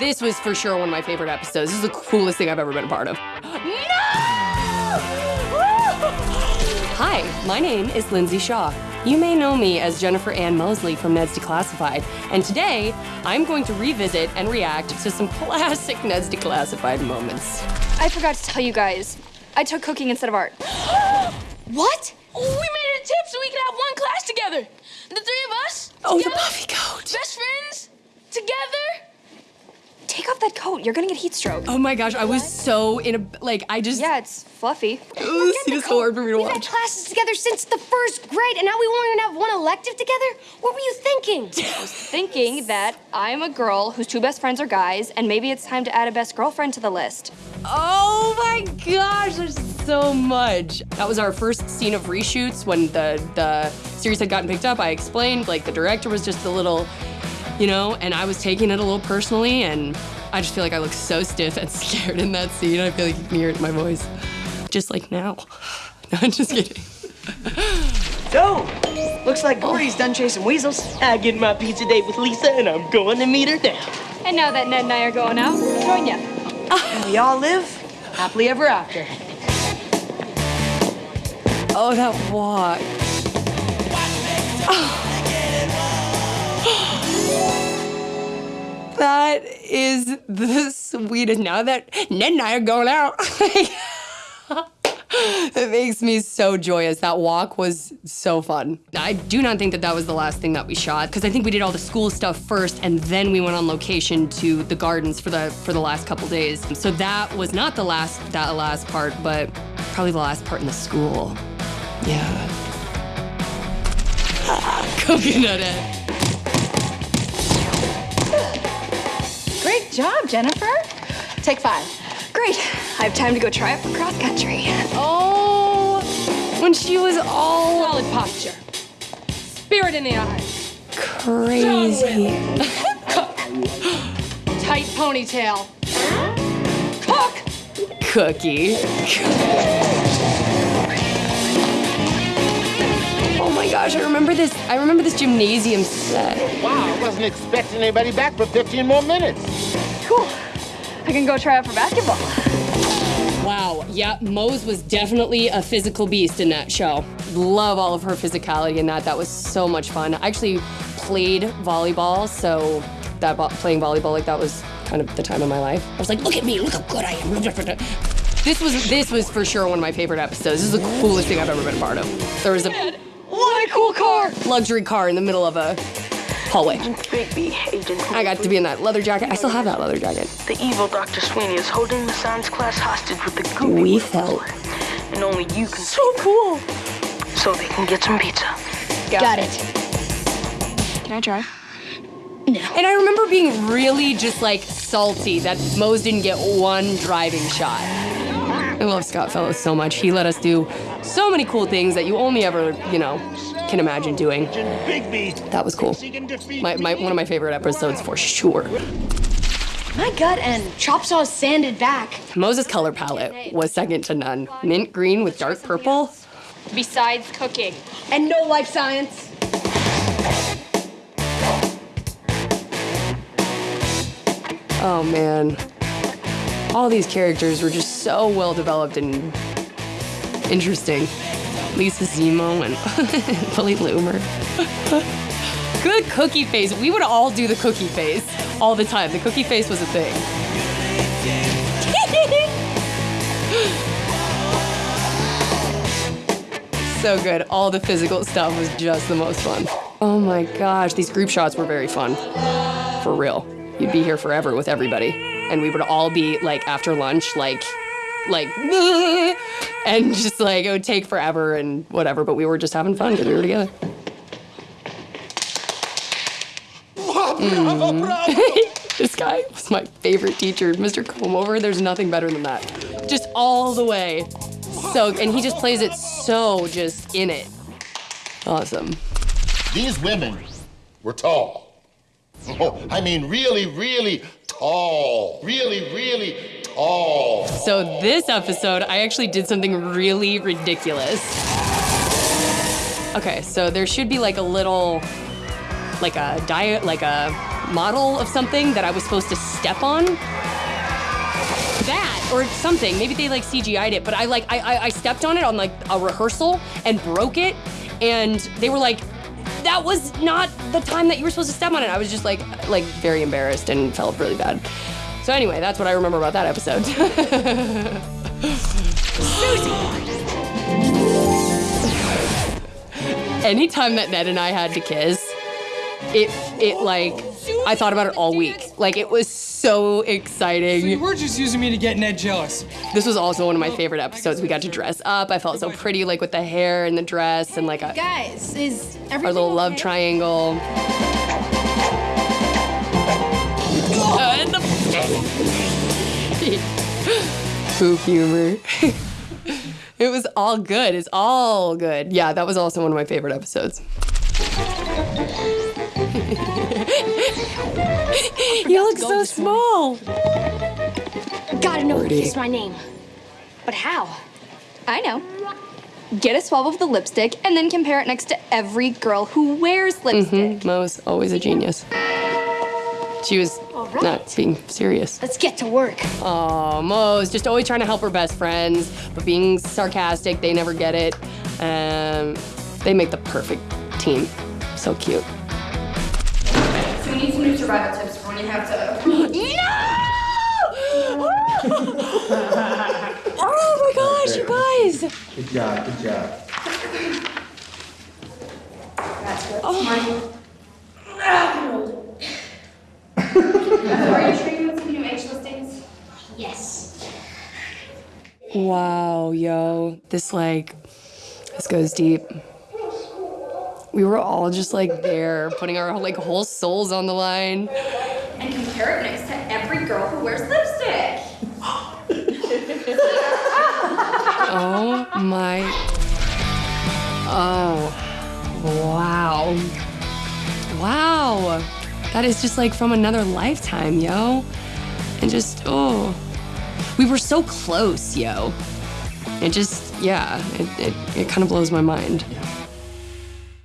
This was for sure one of my favorite episodes. This is the coolest thing I've ever been a part of. No! Hi, my name is Lindsay Shaw. You may know me as Jennifer Ann Mosely from Ned's Declassified, and today I'm going to revisit and react to some classic Ned's Declassified moments. I forgot to tell you guys. I took cooking instead of art. what? Oh, we made it a tip so we could have one class together. The three of us. Oh, the together, puffy coat. Best friends. Together. Take off that coat. You're gonna get heat stroke. Oh my gosh, I was so in a like I just Yeah, it's fluffy. Ooh, this is so hard for me to We've had classes together since the first grade, and now we won't even have one elective together? What were you thinking? I was thinking that I'm a girl whose two best friends are guys, and maybe it's time to add a best girlfriend to the list. Oh my gosh, there's so much. That was our first scene of reshoots when the the series had gotten picked up. I explained like the director was just a little, you know, and I was taking it a little personally, and I just feel like I look so stiff and scared in that scene. I feel like you can hear it in my voice, just like now. No, I'm just kidding. So, looks like Gordy's done chasing weasels. I get my pizza date with Lisa, and I'm going to meet her now. And now that Ned and I are going out, join ya. And we all live happily ever after. Oh, that walk. That is the sweetest. Now that Ned and I are going out, it makes me so joyous. That walk was so fun. I do not think that that was the last thing that we shot because I think we did all the school stuff first, and then we went on location to the gardens for the for the last couple days. So that was not the last that last part, but probably the last part in the school. Yeah. Coconut head. Great job, Jennifer. Take five. Great. I have time to go try out for cross country. Oh, when she was all Solid posture. Spirit in the eyes. crazy. Tight ponytail. Cook. Cookie. Oh my gosh, I remember this. I remember this gymnasium set. Wow, I wasn't expecting anybody back for 15 more minutes. Cool. I can go try out for basketball. Wow, yeah, Moze was definitely a physical beast in that show. Love all of her physicality in that. That was so much fun. I actually played volleyball, so that playing volleyball like that was kind of the time of my life. I was like, look at me, look how good I am. This was this was for sure one of my favorite episodes. This is the coolest thing I've ever been a part of. There was a What a cool car. luxury car in the middle of a hallway. Bigby, Agent I got to be in that leather jacket. I still have that leather jacket. The evil Dr. Sweeney is holding the science class hostage with the goopy We little felt. And only you can so cool. so they can get some pizza. Got it. Can I try? And I remember being really just like salty that Moze didn't get one driving shot. I love Scott Fellows so much. He let us do so many cool things that you only ever, you know, can imagine doing. That was cool. My, my, one of my favorite episodes for sure. My gut and chop saw sanded back. Moze's color palette was second to none. Mint green with dark purple. Besides cooking. And no life science. Oh man. All these characters were just so well developed and interesting. Lisa Zemo and Billy Loomer. Good cookie face. We would all do the cookie face all the time. The cookie face was a thing. so good. All the physical stuff was just the most fun. Oh my gosh, these group shots were very fun. For real. You'd be here forever with everybody. And we would all be like after lunch, like, like, and just like it would take forever and whatever, but we were just having fun because we were together. Mm. this guy was my favorite teacher, Mr. Comeover. There's nothing better than that. Just all the way. So, and he just plays it so just in it. Awesome. These women were tall. Oh, I mean, really, really tall. Really, really tall. So this episode, I actually did something really ridiculous. Okay, so there should be like a little, like a diet, like a model of something that I was supposed to step on. That or something. Maybe they like CGI'd it, but I like I, I I stepped on it on like a rehearsal and broke it, and they were like, "That was not the time that you were supposed to step on it." I was just like like very embarrassed and felt really bad. So anyway, that's what I remember about that episode. Anytime that Ned and I had to kiss, it it like I thought about it all week. Like it was so exciting. You were just using me to get Ned jealous. This was also one of my favorite episodes. We got to dress up. I felt so pretty, like with the hair and the dress and like a, Guys, is our little love okay? triangle. Poof humor. it was all good. It's all good. Yeah, that was also one of my favorite episodes. you look so small. Gotta know who kissed my name. But how? I know. Get a swab of the lipstick and then compare it next to every girl who wears lipstick. Mm-hmm. Mo's always a genius. She was not being serious. Let's get to work. Oh, Mo's just always trying to help her best friends, but being sarcastic, they never get it. Um, they make the perfect team. So cute. So we need some new survival tips for when you have to. No! Oh my gosh, you guys! Good job, good job. That's good. Are you sure you want some new age listings? Yes. Wow, yo, this like, this goes deep. We were all just like there, putting our like whole souls on the line. And compare it next to every girl who wears lipstick. Oh my. Oh. Wow. Wow. That is just like from another lifetime, yo. And just, oh. We were so close, yo. It just, yeah, it, it, it kind of blows my mind.